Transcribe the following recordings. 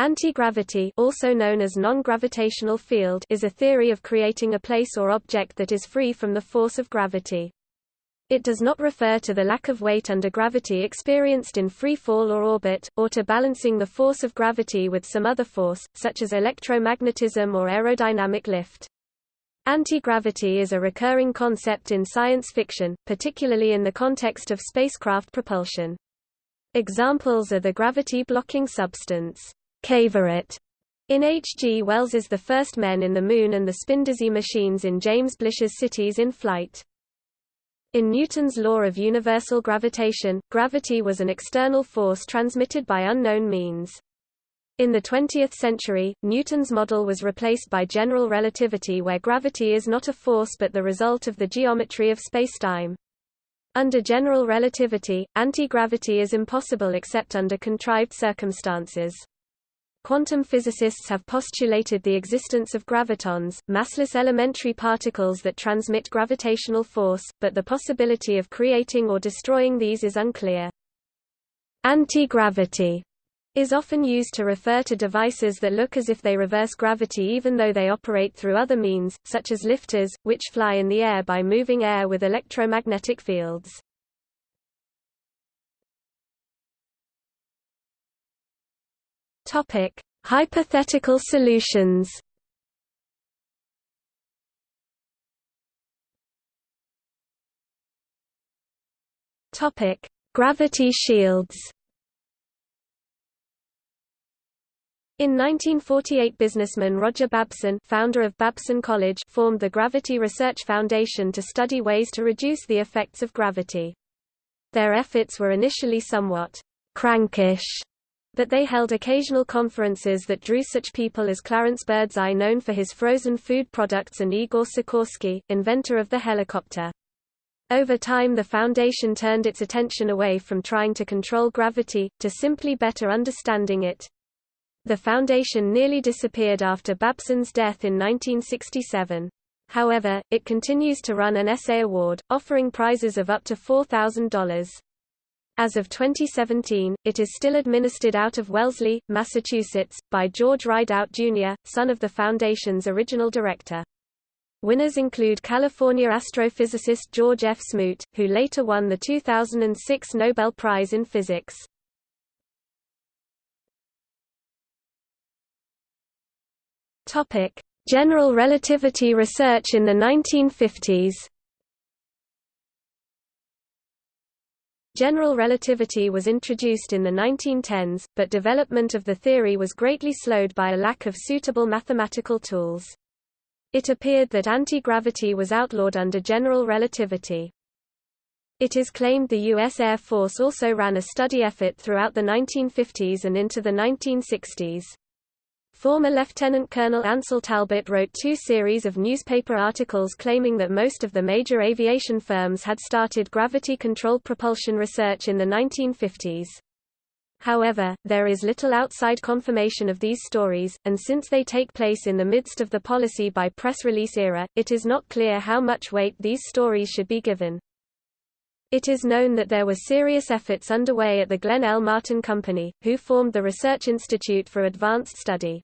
Anti-gravity also known as non-gravitational field is a theory of creating a place or object that is free from the force of gravity. It does not refer to the lack of weight under gravity experienced in free fall or orbit, or to balancing the force of gravity with some other force, such as electromagnetism or aerodynamic lift. Anti-gravity is a recurring concept in science fiction, particularly in the context of spacecraft propulsion. Examples are the gravity-blocking substance Cavorite in H. G. Wells's The First Men in the Moon and the Spindizzy machines in James Blish's Cities in Flight. In Newton's law of universal gravitation, gravity was an external force transmitted by unknown means. In the 20th century, Newton's model was replaced by general relativity where gravity is not a force but the result of the geometry of spacetime. Under general relativity, anti-gravity is impossible except under contrived circumstances. Quantum physicists have postulated the existence of gravitons, massless elementary particles that transmit gravitational force, but the possibility of creating or destroying these is unclear. Anti-gravity is often used to refer to devices that look as if they reverse gravity even though they operate through other means, such as lifters, which fly in the air by moving air with electromagnetic fields. Topic: Hypothetical solutions. Topic: Gravity shields. In 1948 businessman Roger Babson founder of Babson College formed the Gravity Research Foundation to study ways to reduce the effects of gravity. Their efforts were initially somewhat crankish but they held occasional conferences that drew such people as Clarence Birdseye known for his frozen food products and Igor Sikorsky, inventor of the helicopter. Over time the Foundation turned its attention away from trying to control gravity, to simply better understanding it. The Foundation nearly disappeared after Babson's death in 1967. However, it continues to run an essay award, offering prizes of up to $4,000. As of 2017, it is still administered out of Wellesley, Massachusetts, by George Rideout Jr., son of the Foundation's original director. Winners include California astrophysicist George F. Smoot, who later won the 2006 Nobel Prize in Physics. General relativity research in the 1950s General relativity was introduced in the 1910s, but development of the theory was greatly slowed by a lack of suitable mathematical tools. It appeared that anti-gravity was outlawed under general relativity. It is claimed the U.S. Air Force also ran a study effort throughout the 1950s and into the 1960s. Former Lieutenant Colonel Ansel Talbot wrote two series of newspaper articles claiming that most of the major aviation firms had started gravity-controlled propulsion research in the 1950s. However, there is little outside confirmation of these stories, and since they take place in the midst of the policy by press release era, it is not clear how much weight these stories should be given. It is known that there were serious efforts underway at the Glenn L. Martin Company, who formed the Research Institute for Advanced Study.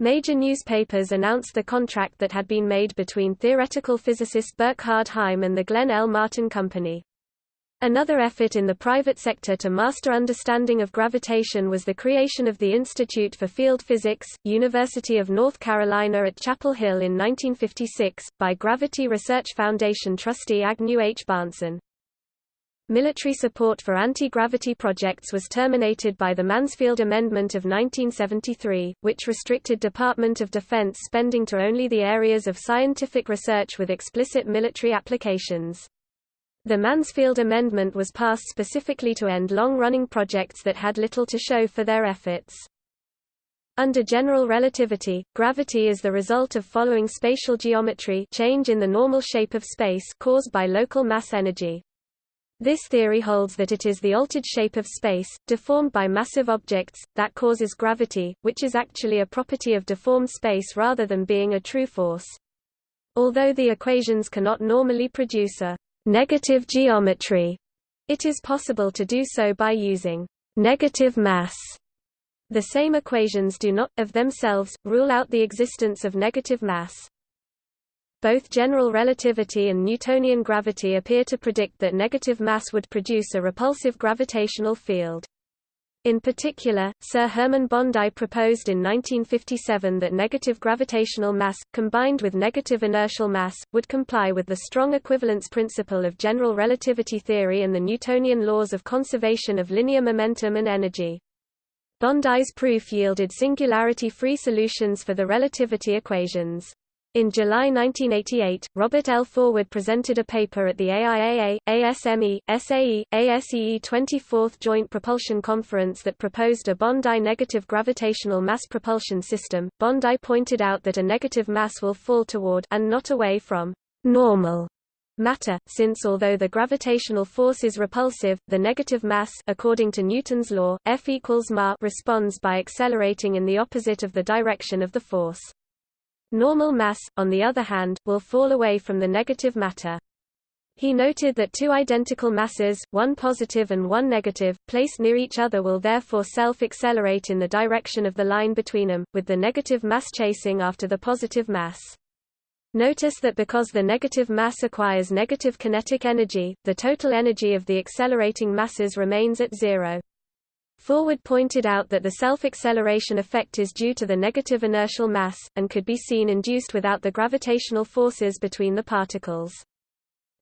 Major newspapers announced the contract that had been made between theoretical physicist Burkhard Heim and the Glenn L. Martin Company. Another effort in the private sector to master understanding of gravitation was the creation of the Institute for Field Physics, University of North Carolina at Chapel Hill in 1956, by Gravity Research Foundation trustee Agnew H. Bahnsen. Military support for anti-gravity projects was terminated by the Mansfield Amendment of 1973, which restricted Department of Defense spending to only the areas of scientific research with explicit military applications. The Mansfield Amendment was passed specifically to end long-running projects that had little to show for their efforts. Under general relativity, gravity is the result of following spatial geometry change in the normal shape of space caused by local mass energy. This theory holds that it is the altered shape of space, deformed by massive objects, that causes gravity, which is actually a property of deformed space rather than being a true force. Although the equations cannot normally produce a negative geometry, it is possible to do so by using negative mass The same equations do not, of themselves, rule out the existence of negative mass. Both general relativity and Newtonian gravity appear to predict that negative mass would produce a repulsive gravitational field. In particular, Sir Hermann Bondi proposed in 1957 that negative gravitational mass, combined with negative inertial mass, would comply with the strong equivalence principle of general relativity theory and the Newtonian laws of conservation of linear momentum and energy. Bondi's proof yielded singularity-free solutions for the relativity equations. In July 1988, Robert L. Forward presented a paper at the AIAA, ASME, SAE, ASEE 24th Joint Propulsion Conference that proposed a Bondi negative gravitational mass propulsion system. Bondi pointed out that a negative mass will fall toward and not away from normal matter, since although the gravitational force is repulsive, the negative mass according to Newton's law, F equals ma responds by accelerating in the opposite of the direction of the force. Normal mass, on the other hand, will fall away from the negative matter. He noted that two identical masses, one positive and one negative, placed near each other will therefore self-accelerate in the direction of the line between them, with the negative mass chasing after the positive mass. Notice that because the negative mass acquires negative kinetic energy, the total energy of the accelerating masses remains at zero. Forward pointed out that the self-acceleration effect is due to the negative inertial mass, and could be seen induced without the gravitational forces between the particles.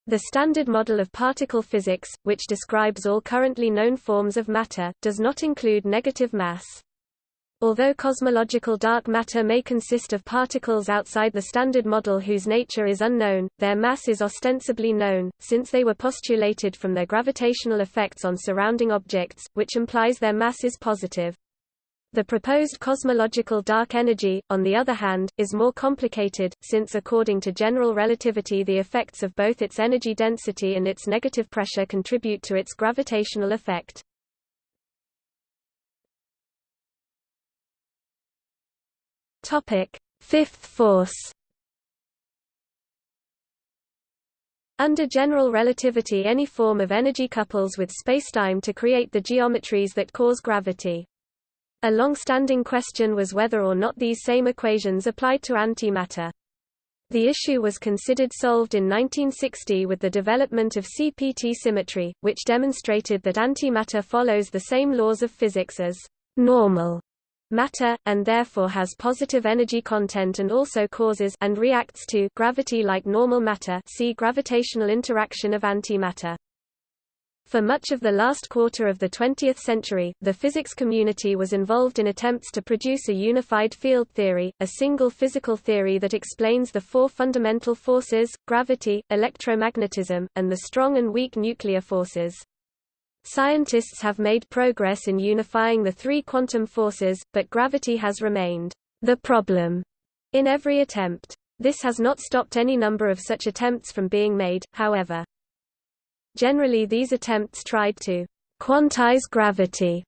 The Standard Model of Particle Physics, which describes all currently known forms of matter, does not include negative mass. Although cosmological dark matter may consist of particles outside the Standard Model whose nature is unknown, their mass is ostensibly known, since they were postulated from their gravitational effects on surrounding objects, which implies their mass is positive. The proposed cosmological dark energy, on the other hand, is more complicated, since according to general relativity the effects of both its energy density and its negative pressure contribute to its gravitational effect. Topic: Fifth force. Under general relativity any form of energy couples with spacetime to create the geometries that cause gravity. A long-standing question was whether or not these same equations applied to antimatter. The issue was considered solved in 1960 with the development of CPT symmetry, which demonstrated that antimatter follows the same laws of physics as normal matter, and therefore has positive energy content and also causes and reacts to gravity like normal matter see gravitational interaction of antimatter. For much of the last quarter of the 20th century, the physics community was involved in attempts to produce a unified field theory, a single physical theory that explains the four fundamental forces, gravity, electromagnetism, and the strong and weak nuclear forces. Scientists have made progress in unifying the three quantum forces, but gravity has remained the problem in every attempt. This has not stopped any number of such attempts from being made, however. Generally these attempts tried to quantize gravity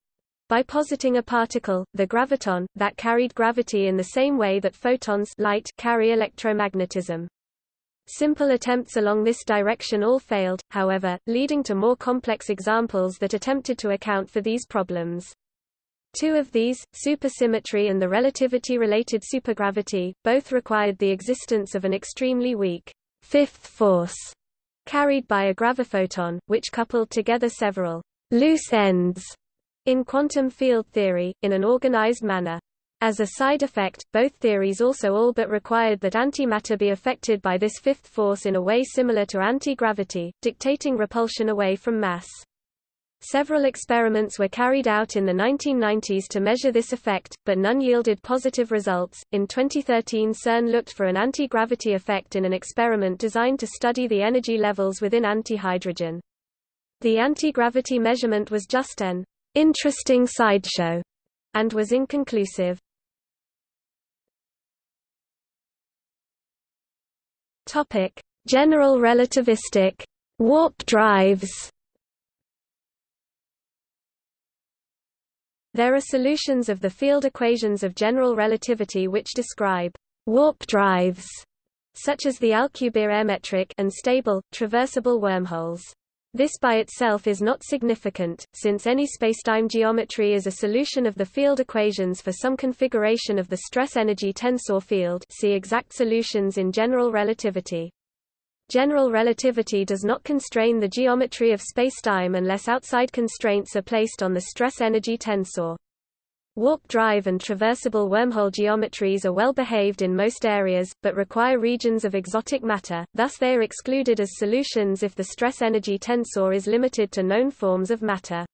by positing a particle, the graviton, that carried gravity in the same way that photons light carry electromagnetism. Simple attempts along this direction all failed, however, leading to more complex examples that attempted to account for these problems. Two of these, supersymmetry and the relativity-related supergravity, both required the existence of an extremely weak fifth force carried by a graviphoton, which coupled together several loose ends in quantum field theory, in an organized manner. As a side effect, both theories also all but required that antimatter be affected by this fifth force in a way similar to anti-gravity, dictating repulsion away from mass. Several experiments were carried out in the 1990s to measure this effect, but none yielded positive results. In 2013, CERN looked for an anti-gravity effect in an experiment designed to study the energy levels within antihydrogen. The anti-gravity measurement was just an interesting sideshow and was inconclusive. Topic: General relativistic warp drives. There are solutions of the field equations of general relativity which describe warp drives, such as the Alcubierre metric and stable, traversable wormholes. This by itself is not significant, since any spacetime geometry is a solution of the field equations for some configuration of the stress-energy tensor field see exact solutions in general relativity. General relativity does not constrain the geometry of spacetime unless outside constraints are placed on the stress-energy tensor. Warp drive and traversable wormhole geometries are well behaved in most areas, but require regions of exotic matter, thus they are excluded as solutions if the stress-energy tensor is limited to known forms of matter.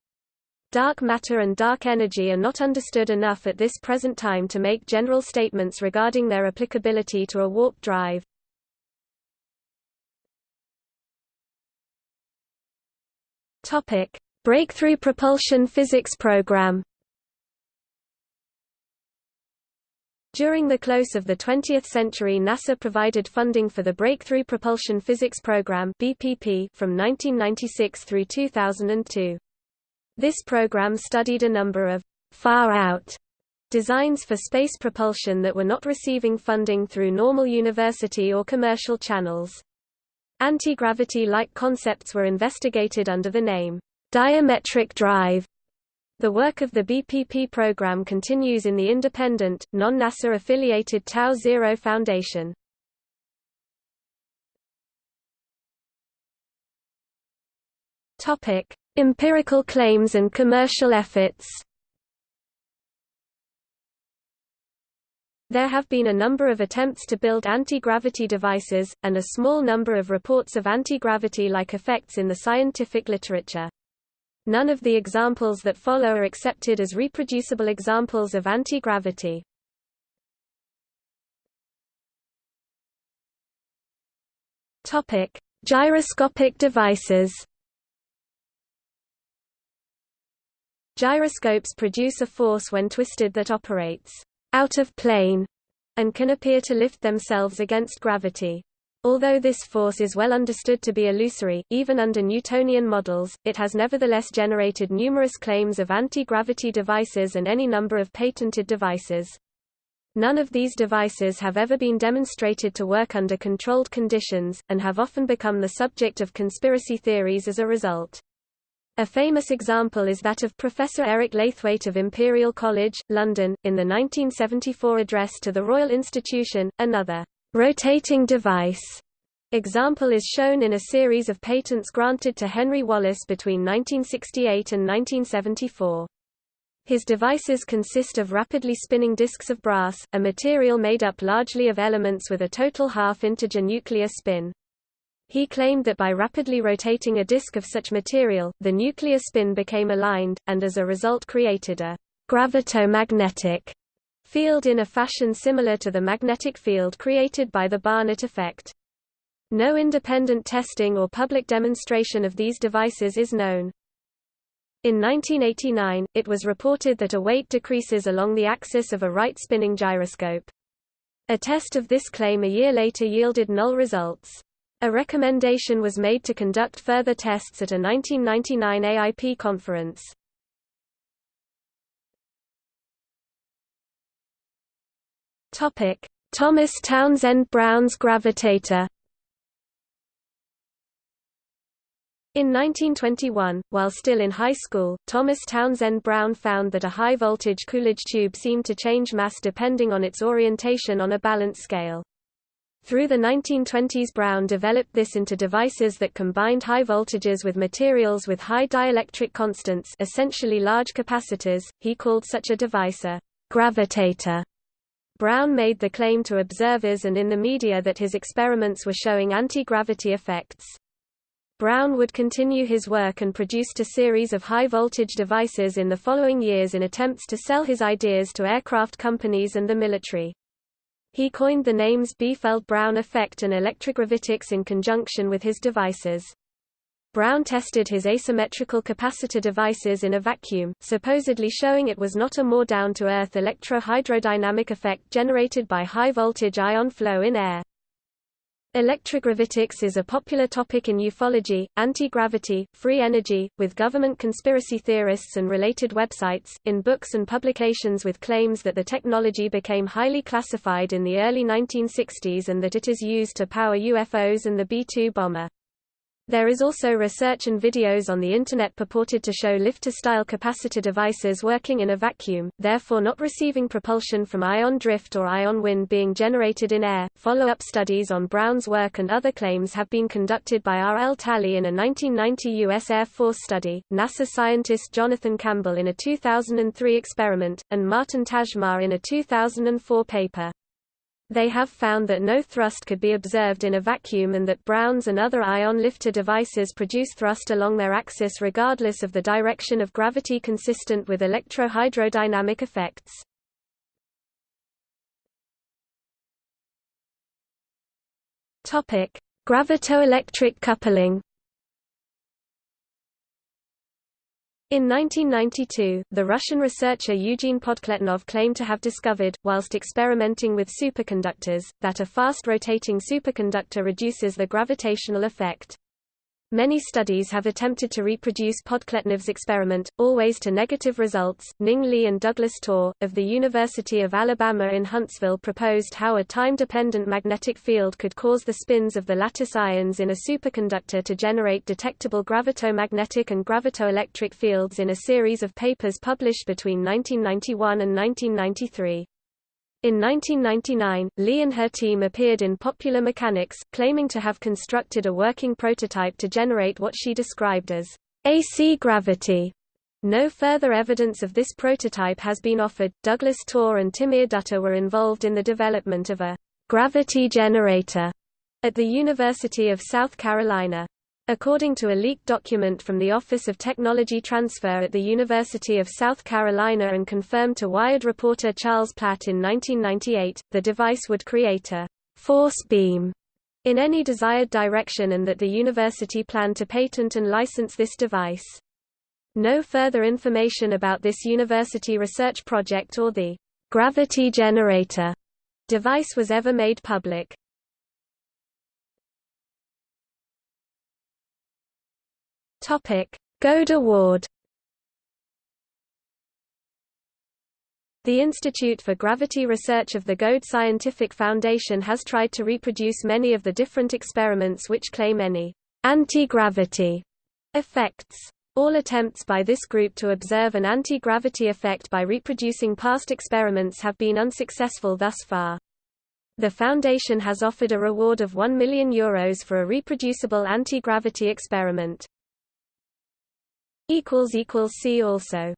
Dark matter and dark energy are not understood enough at this present time to make general statements regarding their applicability to a warp drive. Topic: Breakthrough Propulsion Physics Program During the close of the 20th century NASA provided funding for the Breakthrough Propulsion Physics Program BPP from 1996 through 2002. This program studied a number of far-out designs for space propulsion that were not receiving funding through normal university or commercial channels. Anti-gravity-like concepts were investigated under the name diametric drive the work of the BPP program continues in the independent, non-NASA affiliated Tau Zero Foundation. Topic: Empirical claims and commercial efforts. There have been a number of attempts to build anti-gravity devices, and a small number of reports of anti-gravity-like effects in the scientific literature. None of the examples that follow are accepted as reproducible examples of anti-gravity. Topic: Gyroscopic devices. Gyroscopes produce a force when twisted that operates out of plane and can appear to lift themselves against gravity. Although this force is well understood to be illusory, even under Newtonian models, it has nevertheless generated numerous claims of anti-gravity devices and any number of patented devices. None of these devices have ever been demonstrated to work under controlled conditions, and have often become the subject of conspiracy theories as a result. A famous example is that of Professor Eric Laithwaite of Imperial College, London, in the 1974 address to the Royal Institution. Another rotating device example is shown in a series of patents granted to Henry Wallace between 1968 and 1974. His devices consist of rapidly spinning disks of brass, a material made up largely of elements with a total half-integer nuclear spin. He claimed that by rapidly rotating a disk of such material, the nuclear spin became aligned, and as a result created a gravitomagnetic field in a fashion similar to the magnetic field created by the Barnett effect. No independent testing or public demonstration of these devices is known. In 1989, it was reported that a weight decreases along the axis of a right-spinning gyroscope. A test of this claim a year later yielded null results. A recommendation was made to conduct further tests at a 1999 AIP conference. Topic: Thomas Townsend Brown's gravitator. In 1921, while still in high school, Thomas Townsend Brown found that a high-voltage Coolidge tube seemed to change mass depending on its orientation on a balance scale. Through the 1920s Brown developed this into devices that combined high voltages with materials with high dielectric constants essentially large capacitors, he called such a device a gravitator. Brown made the claim to observers and in the media that his experiments were showing anti-gravity effects. Brown would continue his work and produced a series of high-voltage devices in the following years in attempts to sell his ideas to aircraft companies and the military. He coined the names Biefeld-Brown effect and electrogravitics in conjunction with his devices. Brown tested his asymmetrical capacitor devices in a vacuum, supposedly showing it was not a more down-to-earth electro-hydrodynamic effect generated by high-voltage ion flow in air. Electrogravitics is a popular topic in ufology, anti-gravity, free energy, with government conspiracy theorists and related websites, in books and publications with claims that the technology became highly classified in the early 1960s and that it is used to power UFOs and the B-2 bomber. There is also research and videos on the Internet purported to show lifter-style capacitor devices working in a vacuum, therefore not receiving propulsion from ion drift or ion wind being generated in air. Follow-up studies on Brown's work and other claims have been conducted by R. L. Talley in a 1990 U.S. Air Force study, NASA scientist Jonathan Campbell in a 2003 experiment, and Martin Tajmar in a 2004 paper. They have found that no thrust could be observed in a vacuum and that Browns and other ion lifter devices produce thrust along their axis regardless of the direction of gravity consistent with electrohydrodynamic effects. Topic: Gravitoelectric coupling In 1992, the Russian researcher Eugene Podkletnov claimed to have discovered, whilst experimenting with superconductors, that a fast-rotating superconductor reduces the gravitational effect. Many studies have attempted to reproduce Podkletnov's experiment, always to negative results. Ning Li and Douglas Torr, of the University of Alabama in Huntsville proposed how a time-dependent magnetic field could cause the spins of the lattice ions in a superconductor to generate detectable gravitomagnetic and gravitoelectric fields in a series of papers published between 1991 and 1993. In 1999, Li and her team appeared in Popular Mechanics, claiming to have constructed a working prototype to generate what she described as AC gravity. No further evidence of this prototype has been offered. Douglas Torr and Timir Dutta were involved in the development of a gravity generator at the University of South Carolina. According to a leaked document from the Office of Technology Transfer at the University of South Carolina and confirmed to Wired reporter Charles Platt in 1998, the device would create a force beam in any desired direction and that the university planned to patent and license this device. No further information about this university research project or the gravity generator device was ever made public. Topic: Göde Award. The Institute for Gravity Research of the Göde Scientific Foundation has tried to reproduce many of the different experiments which claim any anti-gravity effects. All attempts by this group to observe an anti-gravity effect by reproducing past experiments have been unsuccessful thus far. The foundation has offered a reward of 1 million euros for a reproducible anti-gravity experiment. See also